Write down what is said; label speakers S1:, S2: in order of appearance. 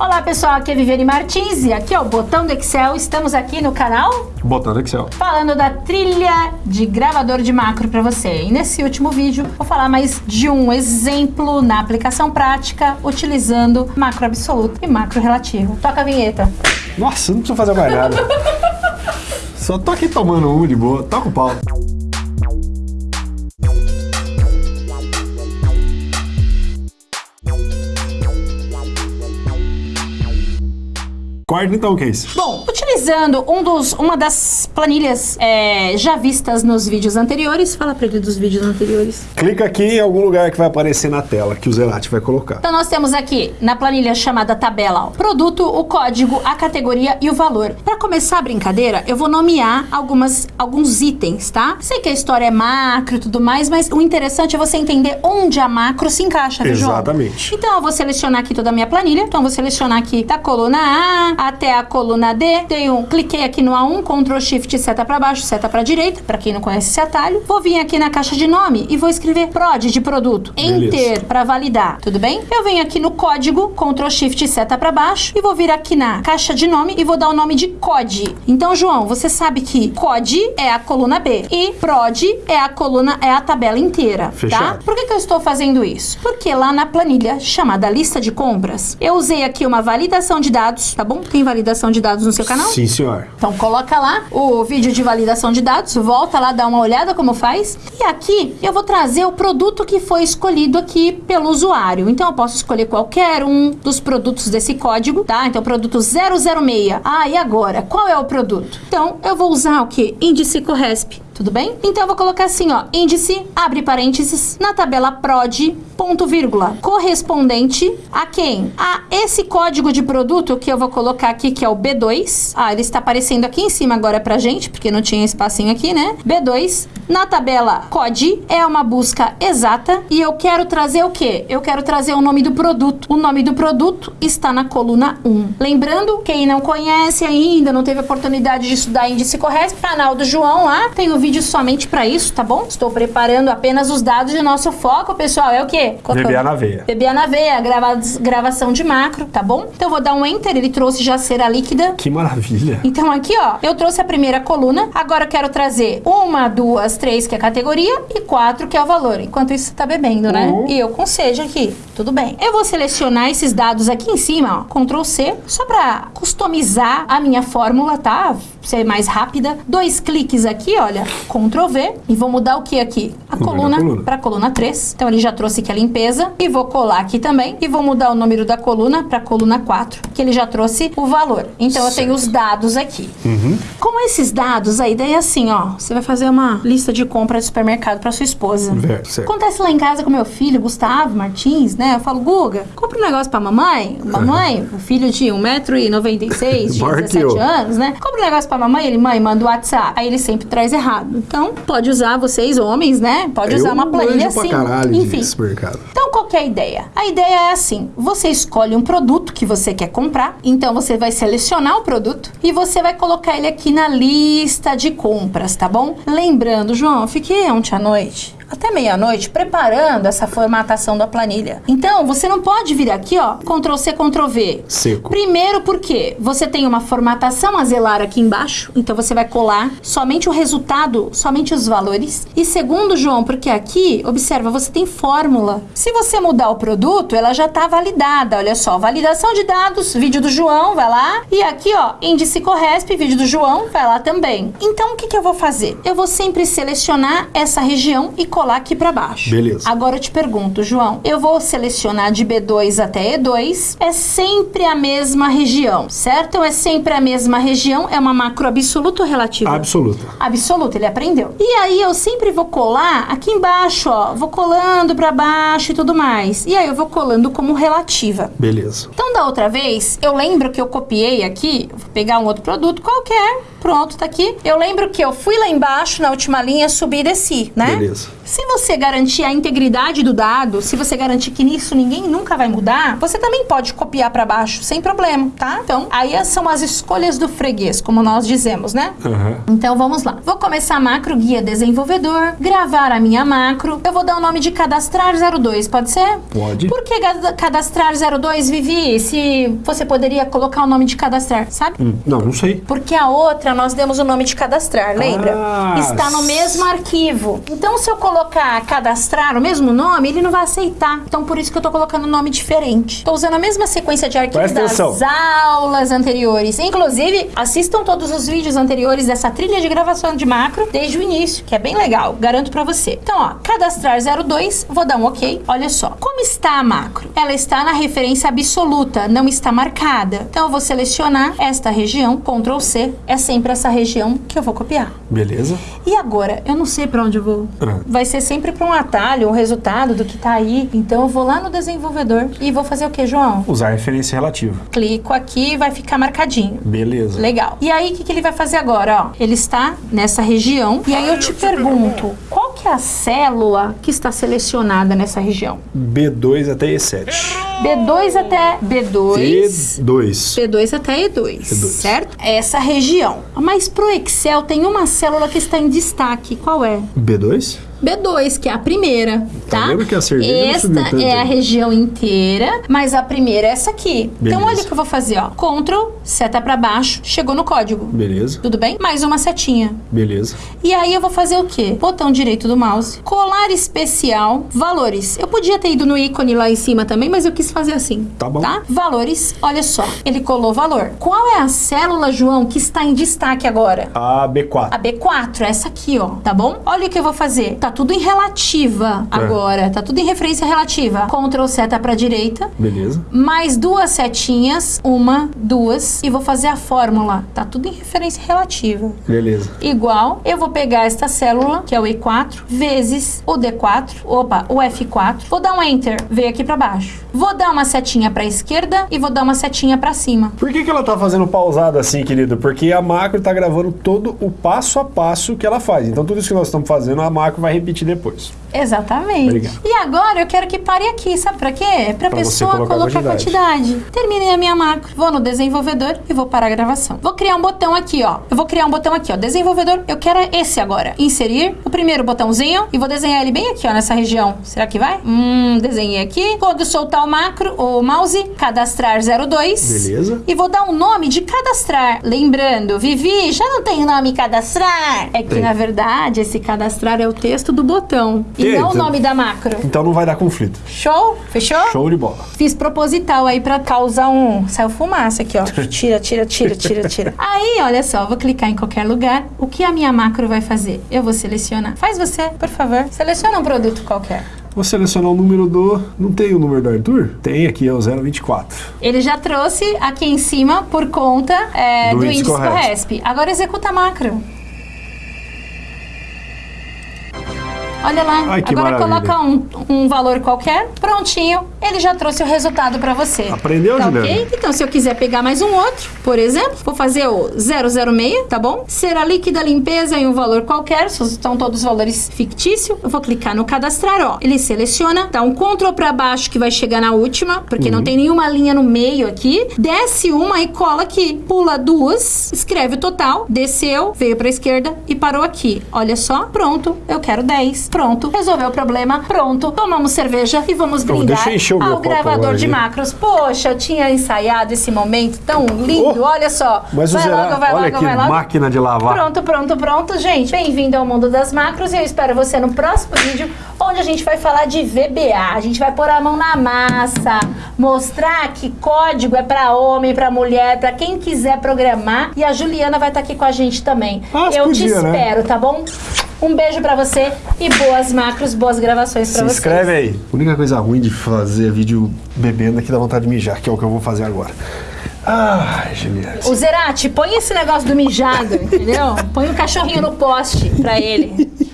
S1: Olá pessoal, aqui é Viviane Martins e aqui é o Botão do Excel. Estamos aqui no canal
S2: Botão do Excel.
S1: falando da trilha de gravador de macro para você. E nesse último vídeo vou falar mais de um exemplo na aplicação prática utilizando macro absoluto e macro relativo. Toca a vinheta.
S2: Nossa, não precisa fazer mais nada. Só tô aqui tomando um de boa. Toca o pau. Corta então, Case.
S1: Bom, utilizando um dos, uma das planilhas é, já vistas nos vídeos anteriores, fala para ele dos vídeos anteriores.
S2: Clica aqui em algum lugar que vai aparecer na tela, que o Zelate vai colocar.
S1: Então nós temos aqui na planilha chamada tabela ó, produto, o código, a categoria e o valor. Para começar a brincadeira, eu vou nomear algumas, alguns itens, tá? Sei que a história é macro e tudo mais, mas o interessante é você entender onde a macro se encaixa, viu, João?
S2: Exatamente.
S1: Então eu vou selecionar aqui toda a minha planilha. Então eu vou selecionar aqui da coluna A até a coluna D. Tenho, cliquei aqui no A1, Ctrl Shift, seta para baixo, seta para direita, para quem não conhece esse atalho. Vou vir aqui na caixa de nome e vou escrever prod de produto. Enter para validar, tudo bem? Eu venho aqui no código, Ctrl Shift, seta para baixo e vou vir aqui na caixa de nome e vou dar o nome de COD. Então, João, você sabe que COD é a coluna B e prod é a coluna é a tabela inteira, tá?
S2: Fechado.
S1: Por que, que eu estou fazendo isso? Porque lá na planilha chamada lista de compras, eu usei aqui uma validação de dados, tá bom? Tem validação de dados no seu canal?
S2: Sim, senhor.
S1: Então coloca lá o vídeo de validação de dados, volta lá, dá uma olhada como faz. E aqui eu vou trazer o produto que foi escolhido aqui pelo usuário. Então eu posso escolher qualquer um dos produtos desse código, tá? Então produto 006. Ah, e agora? Qual é o produto? Então eu vou usar o que? Índice Corresp. Tudo bem? Então eu vou colocar assim, ó, índice, abre parênteses, na tabela prod, ponto vírgula, correspondente a quem? A esse código de produto que eu vou colocar aqui, que é o B2. Ah, ele está aparecendo aqui em cima agora pra gente, porque não tinha espacinho aqui, né? B2. Na tabela COD é uma busca exata e eu quero trazer o quê? Eu quero trazer o nome do produto. O nome do produto está na coluna 1. Lembrando, quem não conhece ainda, não teve oportunidade de estudar índice correto, canal do João lá, tem o vídeo somente para isso, tá bom? Estou preparando apenas os dados de nosso foco, pessoal. É o quê?
S2: VBA na veia.
S1: VBA na veia, grava- gravação de macro, tá bom? Então eu vou dar um enter, ele trouxe já cera líquida.
S2: Que maravilha.
S1: Então aqui, ó, eu trouxe a primeira coluna, agora eu quero trazer uma, duas, três, que é a categoria, e quatro, que é o valor. Enquanto isso, tá bebendo, né?
S2: Uhum.
S1: E eu com seja aqui, tudo bem. Eu vou selecionar esses dados aqui em cima, ó, Ctrl C, só pra customizar a minha fórmula, tá? Ser mais rápida. Dois cliques aqui, olha, Ctrl V, e vou mudar o que aqui? A coluna,
S2: coluna.
S1: para coluna 3. Então ele já trouxe aqui a limpeza e vou colar aqui também e vou mudar o número da coluna para coluna 4, que ele já trouxe o valor. Então eu tenho os dados aqui. Com esses dados, a ideia é assim, ó, você vai fazer uma lista de compra de supermercado para sua esposa.
S2: Certo.
S1: Acontece lá em casa com meu filho, Gustavo Martins, né? Eu falo, Guga, compra um negócio pra mamãe. Mamãe, o filho de 1,96m, de
S2: Maior que
S1: 17
S2: eu.
S1: anos, né? Compra um negócio pra mamãe, ele, mãe, manda o WhatsApp. Aí ele sempre traz errado. Então, pode usar vocês, homens, né? Pode usar
S2: Eu
S1: uma planilha
S2: pra
S1: assim.
S2: caralho
S1: Enfim.
S2: de supermercado.
S1: Então, qual que é a ideia? A ideia é assim: você escolhe um produto que você quer comprar, então você vai selecionar o produto e você vai colocar ele aqui na lista de compras, tá bom? Lembrando, João, eu fiquei ontem à noite. Até meia-noite, preparando essa formatação da planilha. Então, você não pode vir aqui, ó, Ctrl C, Ctrl V.
S2: Seco.
S1: Primeiro porque você tem uma formatação a zelar aqui embaixo, então você vai colar somente o resultado, somente os valores. E segundo, João, porque aqui, observa, você tem fórmula. Se você mudar o produto, ela já está validada. Olha só, validação de dados, vídeo do João, vai lá. E aqui, ó, índice Corresp, vídeo do João, vai lá também. Então, o que, que eu vou fazer? Eu vou sempre selecionar essa região e colar aqui para baixo.
S2: Beleza.
S1: Agora eu te pergunto, João, eu vou selecionar de B2 até E2, é sempre a mesma região, certo? Ou é sempre a mesma região? É uma macro absoluta ou relativa?
S2: Absoluta.
S1: Absoluta, ele aprendeu. E aí eu sempre vou colar aqui embaixo, ó, vou colando para baixo e tudo mais. E aí eu vou colando como relativa.
S2: Beleza.
S1: Então, da outra vez, eu lembro que eu copiei aqui, vou pegar um outro produto qualquer, pronto, tá aqui. Eu lembro que eu fui lá embaixo, na última linha, subi e desci, né?
S2: Beleza.
S1: Se você garantir a integridade do dado, se você garantir que nisso ninguém nunca vai mudar, você também pode copiar para baixo sem problema, tá? Então, aí são as escolhas do freguês, como nós dizemos, né?
S2: Aham.
S1: Então vamos lá. Vou começar a macro guia desenvolvedor, gravar a minha macro. Eu vou dar o nome de cadastrar 02, pode ser?
S2: Pode.
S1: Por que cadastrar 02, Vivi? Se você poderia colocar o nome de cadastrar, sabe?
S2: Hum, Não, não sei.
S1: Porque a outra nós demos o nome de cadastrar, lembra?
S2: Ah,
S1: Está no mesmo arquivo. Então, se eu colocar cadastrar o mesmo nome, ele não vai aceitar. Então, por isso que eu tô colocando um nome diferente. Estou usando a mesma sequência de arquivos das aulas anteriores. Inclusive, assistam todos os vídeos anteriores dessa trilha de gravação de macro desde o início, que é bem legal, garanto pra você. Então, ó, cadastrar 02, vou dar um OK. Olha só. Como está a macro? Ela está na referência absoluta, não está marcada. Então, eu vou selecionar esta região, Ctrl C, é sempre essa região que eu vou copiar.
S2: Beleza.
S1: E agora, eu não sei pra onde eu vou.
S2: Ah.
S1: Vai ser sempre pra um atalho, um resultado do que tá aí. Então eu vou lá no desenvolvedor e vou fazer o que, João?
S2: Usar referência relativa.
S1: Clico aqui e vai ficar marcadinho.
S2: Beleza.
S1: Legal. E aí, o que, que ele vai fazer agora? Ó, ele está nessa região. E aí eu te pergunto, qual que é a célula que está selecionada nessa região?
S2: B2 até E7.
S1: B2 até B2.
S2: E2.
S1: P2 até E2,
S2: E2.
S1: certo? Essa região. Mas pro Excel tem uma célula que está em destaque. Qual é?
S2: B2?
S1: B2, que é a primeira, tá?
S2: Tá vendo que a cerveja
S1: Esta é a região inteira, mas a primeira é essa aqui. Então
S2: Beleza.
S1: olha o que eu vou fazer, ó. Ctrl, seta pra baixo, chegou no código.
S2: Beleza.
S1: Tudo bem? Mais uma setinha.
S2: Beleza.
S1: E aí eu vou fazer o quê? Botão direito do mouse, colar especial, valores. Eu podia ter ido no ícone lá em cima também, mas eu quis fazer assim.
S2: Tá bom.
S1: Tá? Valores, olha só. Ele colou valor. Qual é a célula, João, que está em destaque agora?
S2: A B4.
S1: A B4, essa aqui, ó, tá bom? Olha o que eu vou fazer. Tá tudo em relativa agora, tá tudo em referência relativa. Ctrl seta pra direita,
S2: Beleza.
S1: mais duas setinhas, uma, duas, e vou fazer a fórmula. Tá tudo em referência relativa.
S2: Beleza.
S1: Igual, eu vou pegar esta célula, que é o E4, vezes o D4, opa, o F4. Vou dar um Enter, veio aqui pra baixo. Vou dar uma setinha pra esquerda e vou dar uma setinha pra cima.
S2: Por que, que ela tá fazendo pausada assim, querido? Porque a macro tá gravando todo o passo a passo que ela faz. Então tudo isso que nós estamos fazendo, a macro vai repetir depois.
S1: Exatamente.
S2: Obrigado.
S1: E agora eu quero que pare aqui, sabe pra quê? Pra
S2: você
S1: pessoa
S2: colocar a
S1: colocar a
S2: quantidade.
S1: quantidade. Terminei a minha macro, vou no desenvolvedor e vou parar a gravação. Vou criar um botão aqui, ó. Eu vou criar um botão aqui, ó. Desenvolvedor, eu quero esse agora. Inserir o primeiro botãozinho e vou desenhar ele bem aqui, ó, nessa região. Será que vai? Hum, desenhei aqui. Quando soltar o macro, o mouse, cadastrar 02.
S2: Beleza.
S1: E vou dar um nome de cadastrar. Lembrando, Vivi, já não tem nome cadastrar? É que,
S2: Tem.
S1: na verdade, esse cadastrar é o texto do botão. E
S2: Eita.
S1: não o nome da macro.
S2: Então não vai dar conflito.
S1: Show? Fechou?
S2: Show de bola.
S1: Fiz proposital aí pra causar um... Saiu fumaça aqui, ó. Tira, tira, tira, tira, tira. Aí, olha só, vou clicar em qualquer lugar. O que a minha macro vai fazer? Eu vou selecionar. Faz você, por favor. Seleciona um produto qualquer.
S2: Vou selecionar o número do... Não tem o número do Arthur? Tem aqui, é o 024.
S1: Ele já trouxe aqui em cima por conta é,
S2: Do
S1: do,
S2: índice. Corresp.
S1: Agora executa a macro. Olha lá,
S2: Ai,
S1: agora
S2: maravilha.
S1: coloca um, um valor qualquer, prontinho, ele já trouxe o resultado para você.
S2: Aprendeu,
S1: tá
S2: Juliana?
S1: ok? Então, se eu quiser pegar mais um outro, por exemplo, vou fazer o 006, tá bom? Será líquida limpeza em um valor qualquer, são todos valores fictícios. Eu vou clicar no cadastrar, ó. Ele seleciona, dá um Ctrl para baixo que vai chegar na última, porque
S2: Uhum.
S1: não tem nenhuma linha no meio aqui. Desce uma e cola aqui. Pula duas, escreve o total, desceu, veio para esquerda e parou aqui. Olha só, pronto, eu quero 10. Pronto, resolveu o problema, pronto. Tomamos cerveja e vamos
S2: Então,
S1: brindar ao gravador de macros. Poxa, eu tinha ensaiado esse momento tão lindo,
S2: Oh,
S1: olha só.
S2: Mas
S1: vai logo, vai
S2: olha
S1: logo,
S2: que
S1: vai logo.
S2: máquina de lavar.
S1: Pronto, pronto, pronto, gente. Bem-vindo ao mundo das macros e eu espero você no próximo vídeo, onde a gente vai falar de VBA. A gente vai pôr a mão na massa, mostrar que código é pra homem, pra mulher, pra quem quiser programar. E a Juliana vai estar aqui com a gente também. Eu
S2: podia,
S1: te
S2: né?
S1: espero, tá bom? Um beijo pra você e boas macros, boas gravações pra
S2: Se
S1: vocês.
S2: inscreve aí. A única coisa ruim de fazer vídeo bebendo é que dá vontade de mijar, que é o que eu vou fazer agora. Ai, Juliana.
S1: O Zerati, põe esse negócio do mijado, entendeu? Põe um cachorrinho no poste pra ele.